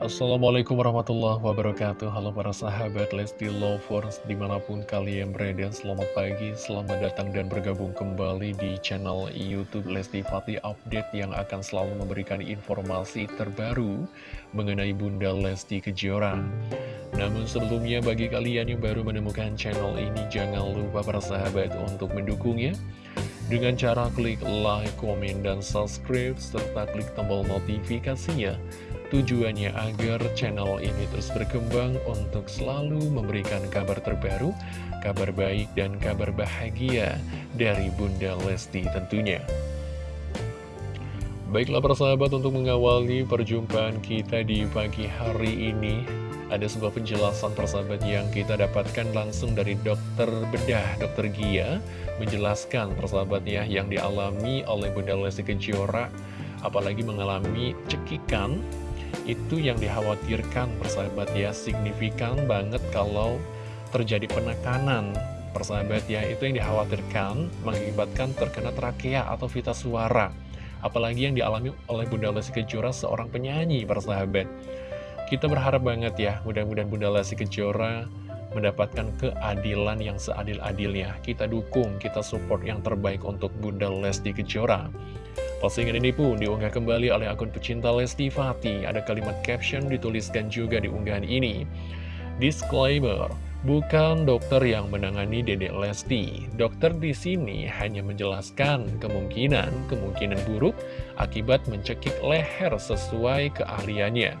Assalamualaikum warahmatullahi wabarakatuh. Halo para sahabat Lesti Lovers Di mana pun kalian berada Selamat pagi, selamat datang dan bergabung kembali Di channel Youtube Lesti Fatih Update Yang akan selalu memberikan informasi terbaru Mengenai Bunda Lesti Kejora. Namun sebelumnya bagi kalian yang baru menemukan channel ini Jangan lupa para sahabat untuk mendukungnya. Dengan cara klik like, komen, dan subscribe, serta klik tombol notifikasinya Tujuannya agar channel ini terus berkembang untuk selalu memberikan kabar terbaru, kabar baik dan kabar bahagia dari Bunda Lesti tentunya. Baiklah persahabat untuk mengawali perjumpaan kita di pagi hari ini Ada sebuah penjelasan persahabat yang kita dapatkan langsung dari dokter bedah, dokter Gia Menjelaskan persahabat ya yang dialami oleh Bunda Lesti Kejora Apalagi mengalami cekikan itu yang dikhawatirkan persahabat ya. Signifikan banget kalau terjadi penekanan. Persahabat ya itu yang dikhawatirkan mengakibatkan terkena trakea atau vita suara. Apalagi yang dialami oleh Bunda Lesti Kejora seorang penyanyi persahabat. Kita berharap banget ya mudah-mudahan Bunda Lesti Kejora mendapatkan keadilan yang seadil-adilnya. Kita dukung, kita support yang terbaik untuk Bunda Lesti Kejora Postingan ini pun diunggah kembali oleh akun pecinta Lesti Fati. Ada kalimat caption dituliskan juga di unggahan ini. Disclaimer, bukan dokter yang menangani Dedek Lesti. Dokter di sini hanya menjelaskan kemungkinan-kemungkinan buruk akibat mencekik leher sesuai keahliannya.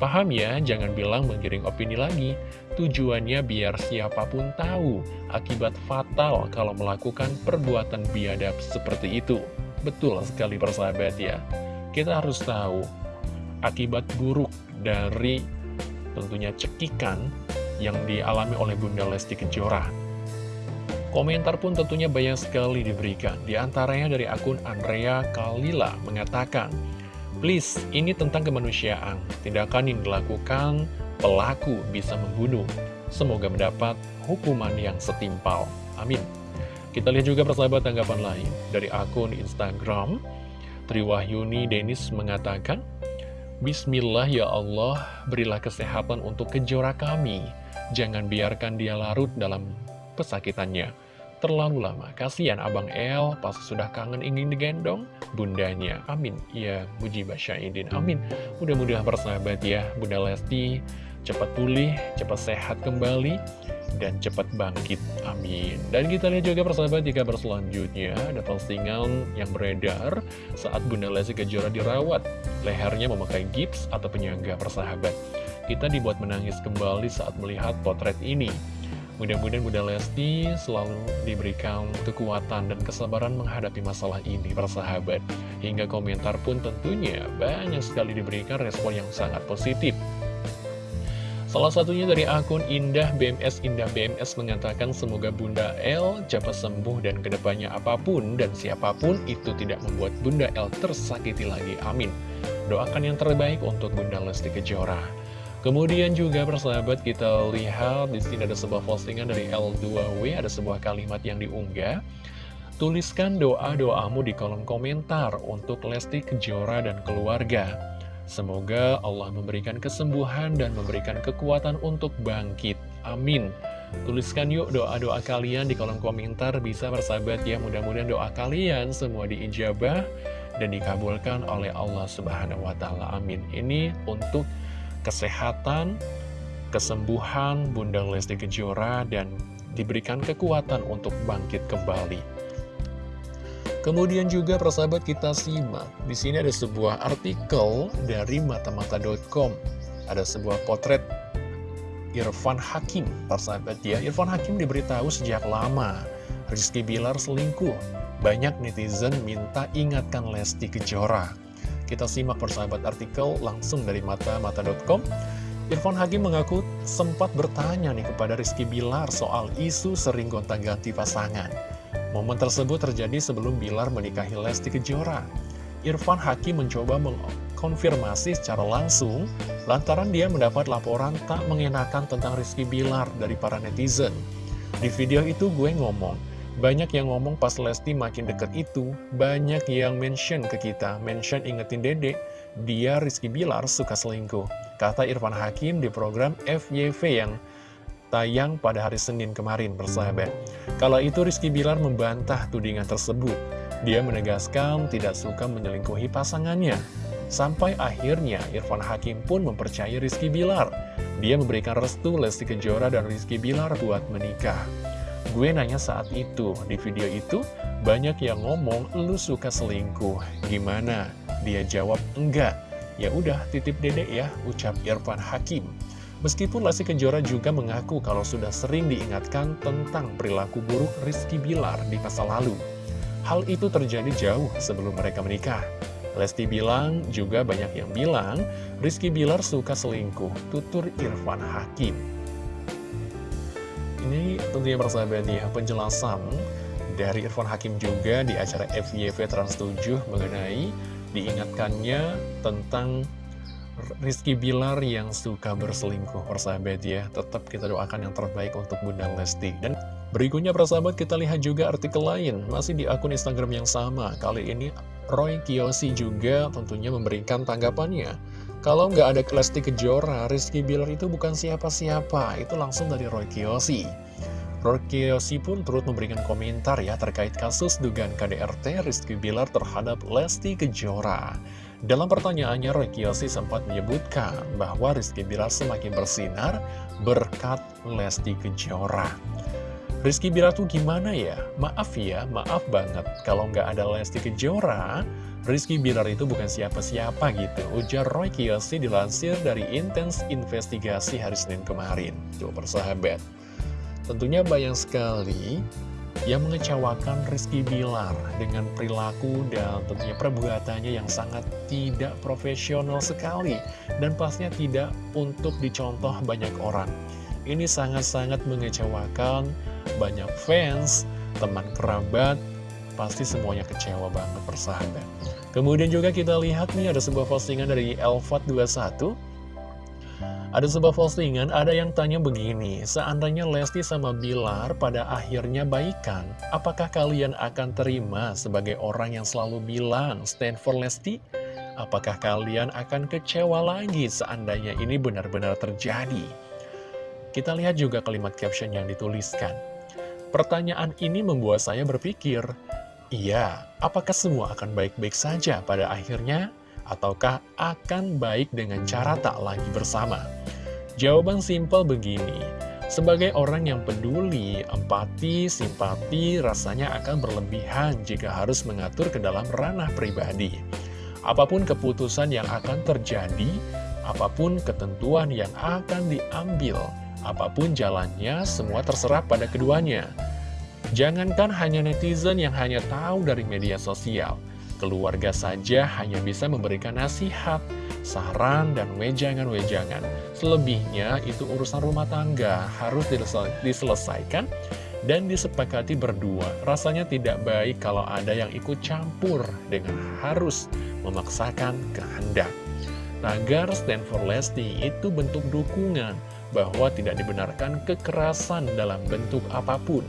Paham ya, jangan bilang menggiring opini lagi. Tujuannya biar siapa pun tahu akibat fatal kalau melakukan perbuatan biadab seperti itu. Betul sekali persahabat ya. Kita harus tahu Akibat buruk dari tentunya cekikan yang dialami oleh Bunda Lesti Kejora. Komentar pun tentunya banyak sekali diberikan. Di antaranya dari akun Andrea Kalila mengatakan Please, ini tentang kemanusiaan. Tindakan yang dilakukan pelaku bisa membunuh. Semoga mendapat hukuman yang setimpal. Amin kita lihat juga persahabat tanggapan lain dari akun Instagram. Triwahyuni Denis mengatakan, Bismillah ya Allah, berilah kesehatan untuk kejora kami. Jangan biarkan dia larut dalam pesakitannya. Terlalu lama, kasihan Abang El, pas sudah kangen ingin digendong, bundanya. Amin. Ya, Muji Basyaidin. Amin. Mudah-mudahan persahabat ya, Bunda Lesti cepat pulih, cepat sehat kembali dan cepat bangkit. Amin. Dan kita lihat juga persahabat di kabar selanjutnya ada postingan yang beredar saat Bunda Lesti Kejora dirawat. Lehernya memakai gips atau penyangga persahabat. Kita dibuat menangis kembali saat melihat potret ini. Mudah-mudahan Bunda Lesti selalu diberikan kekuatan dan kesabaran menghadapi masalah ini, persahabat. Hingga komentar pun tentunya banyak sekali diberikan respon yang sangat positif. Salah satunya dari akun Indah BMS Indah BMS mengatakan semoga Bunda L cepat sembuh dan ke depannya apa pun dan siapa pun itu tidak membuat Bunda L tersakiti lagi. Amin. Doakan yang terbaik untuk Bunda Lesti Kejora. Kemudian juga persahabat kita lihat di sini ada sebuah postingan dari L2W, ada sebuah kalimat yang diunggah. Tuliskan doa-doamu di kolom komentar untuk Lesti Kejora dan keluarga. Semoga Allah memberikan kesembuhan dan memberikan kekuatan untuk bangkit. Amin. Tuliskan yuk doa-doa kalian di kolom komentar bisa bersahabat ya. Mudah-mudahan doa kalian semua diijabah dan dikabulkan oleh Allah Subhanahu wa taala. Amin. Ini untuk kesehatan, kesembuhan Bunda Lesti Kejora dan diberikan kekuatan untuk bangkit kembali. Kemudian juga persahabat kita simak, di sini ada sebuah artikel dari matamata.com. Ada sebuah potret Irfan Hakim, persahabat ya. Irfan Hakim diberitahu sejak lama Rizky Bilar selingkuh. Banyak netizen minta ingatkan Lesti Kejora. Kita simak persahabat artikel langsung dari matamata.com. Irfan Hakim mengaku sempat bertanya nih kepada Rizky Bilar soal isu sering gonta-ganti pasangan. Momen tersebut terjadi sebelum Bilar menikahi Lesti Kejora. Irfan Hakim mencoba mengkonfirmasi secara langsung lantaran dia mendapat laporan tak mengenakan tentang Rizky Bilar dari para netizen. Di video itu gue ngomong, banyak yang ngomong pas Lesti makin deket itu, banyak yang mention ke kita, mention ingetin dedek, dia Rizky Bilar suka selingkuh. Kata Irfan Hakim di program FYV yang tayang pada hari Senin kemarin, bersahabat. Kala itu Rizky Bilar membantah tudingan tersebut. Dia menegaskan tidak suka menyelingkuhi pasangannya. Sampai akhirnya Irfan Hakim pun mempercayai Rizky Bilar. Dia memberikan restu Lesti Kejora dan Rizky Bilar buat menikah. Gue nanya saat itu, di video itu banyak yang ngomong lu suka selingkuh. Gimana? Dia jawab enggak. Ya udah titip dedek ya, ucap Irfan Hakim. Meskipun Lesti Kejora juga mengaku kalau sudah sering diingatkan tentang perilaku buruk Rizky Bilar di masa lalu. Hal itu terjadi jauh sebelum mereka menikah. Lesti bilang, juga banyak yang bilang, Rizky Bilar suka selingkuh, tutur Irfan Hakim. Ini tentunya persahabat ya, penjelasan dari Irfan Hakim juga di acara FYV Trans 7 mengenai diingatkannya tentang Rizky Bilar yang suka berselingkuh persahabat ya. Tetap kita doakan yang terbaik untuk Bunda Lesti. Dan berikutnya persahabat kita lihat juga artikel lain. Masih di akun Instagram yang sama. Kali ini Roy Kiyoshi juga tentunya memberikan tanggapannya. Kalau nggak ada Lesti Kejora, Rizky Bilar itu bukan siapa-siapa. Itu langsung dari Roy Kiyoshi. Roy Kiyoshi pun turut memberikan komentar ya terkait kasus dugaan KDRT Rizky Bilar terhadap Lesti Kejora dalam pertanyaannya, Roy Kiyoshi sempat menyebutkan bahwa Rizky Bilar semakin bersinar berkat Lesti Kejora. Rizky Bilar tuh gimana ya? Maaf ya, maaf banget. Kalau nggak ada Lesti Kejora, Rizky Bilar itu bukan siapa-siapa gitu. Ujar Roy Kiyoshi dilansir dari Intens Investigasi hari Senin kemarin. Tuh persahabat. Tentunya bayang sekali yang mengecewakan Rizky Bilar dengan perilaku dan tentunya perbuatannya yang sangat tidak profesional sekali dan pastinya tidak untuk dicontoh banyak orang. Ini sangat-sangat mengecewakan banyak fans, teman kerabat, pasti semuanya kecewa banget persahabat. Kemudian juga kita lihat nih ada sebuah postingan dari Elvat21 ada sebuah postingan, ada yang tanya begini, seandainya Lesti sama Bilar pada akhirnya baikan, apakah kalian akan terima sebagai orang yang selalu bilang stand for Lesti? Apakah kalian akan kecewa lagi seandainya ini benar-benar terjadi? Kita lihat juga kalimat caption yang dituliskan. Pertanyaan ini membuat saya berpikir, iya, apakah semua akan baik-baik saja pada akhirnya? Ataukah akan baik dengan cara tak lagi bersama? Jawaban simpel begini, sebagai orang yang peduli, empati, simpati rasanya akan berlebihan jika harus mengatur ke dalam ranah pribadi. Apa pun keputusan yang akan terjadi, apa pun ketentuan yang akan diambil, apa pun jalannya, semua terserah pada keduanya. Jangankan hanya netizen yang hanya tahu dari media sosial, Keluarga saja hanya bisa memberikan nasihat, saran, dan wejangan-wejangan. Selebihnya itu urusan rumah tangga harus diselesaikan dan disepakati berdua. Rasanya tidak baik kalau ada yang ikut campur dengan harus memaksakan kehendak. Tagar Stand for Lesti itu bentuk dukungan bahwa tidak dibenarkan kekerasan dalam bentuk apa pun.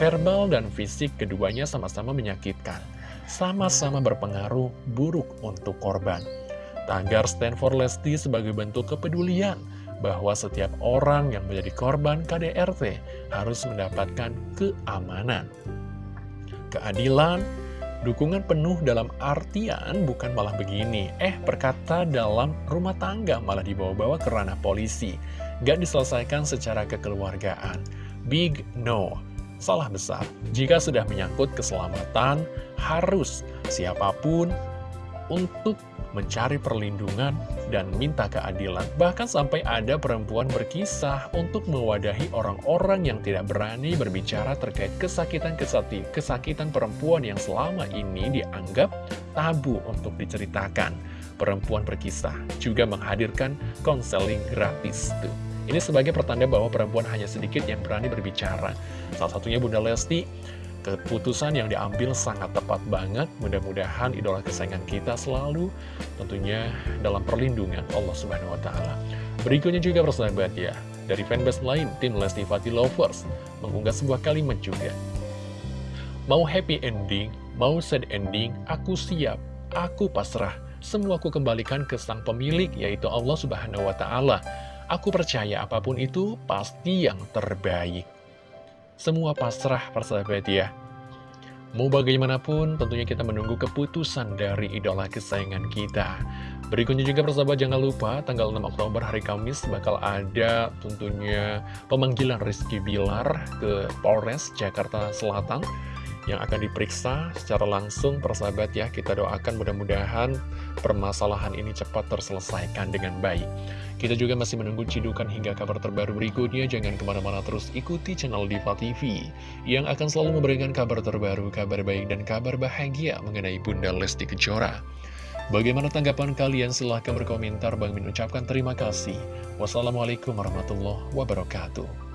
Verbal dan fisik keduanya sama-sama menyakitkan sama-sama berpengaruh buruk untuk korban. Tagar Stand for Lesti sebagai bentuk kepedulian bahwa setiap orang yang menjadi korban KDRT harus mendapatkan keamanan, keadilan, dukungan penuh dalam artian bukan malah begini. Eh, perkata dalam rumah tangga malah dibawa-bawa ke ranah polisi. Gak diselesaikan secara kekeluargaan. Big no salah besar. Jika sudah menyangkut keselamatan, harus siapa pun untuk mencari perlindungan dan minta keadilan. Bahkan sampai ada perempuan berkisah untuk mewadahi orang-orang yang tidak berani berbicara terkait kesakitan-kesakitan kesakitan perempuan yang selama ini dianggap tabu untuk diceritakan. Perempuan berkisah juga menghadirkan konseling gratis tuh. Ini sebagai pertanda bahwa perempuan hanya sedikit yang berani berbicara. Salah satunya Bunda Lesti, keputusan yang diambil sangat tepat banget. Mudah-mudahan idola kesayangan kita selalu tentunya dalam perlindungan Allah Subhanahu wa taala. Berikutnya juga persahabat ya, dari fanbase lain, tim Lesti Fati Lovers mengunggah sebuah kalimat juga. Mau happy ending, mau sad ending, aku siap, aku pasrah. semua aku kembalikan ke sang pemilik, yaitu Allah Subhanahu wa Ta'ala. Aku percaya apa pun itu pasti yang terbaik. Semua pasrah, persahabat ya. Mau bagaimanapun, tentunya kita menunggu keputusan dari idola kesayangan kita. Berikutnya juga persahabat jangan lupa tanggal 6 Oktober hari Kamis bakal ada tentunya pemanggilan Rizky Bilar ke Polres Jakarta Selatan yang akan diperiksa secara langsung persahabat ya kita doakan mudah-mudahan permasalahan ini cepat terselesaikan dengan baik kita juga masih menunggu cidukan hingga kabar terbaru berikutnya jangan ke mana-mana terus ikuti channel Diva TV yang akan selalu memberikan kabar terbaru kabar baik dan kabar bahagia mengenai Bunda Lesti Kejora Bagaimana tanggapan kalian? Silahkan berkomentar. Bang Min ucapkan terima kasih. Wassalamualaikum warahmatullahi wabarakatuh.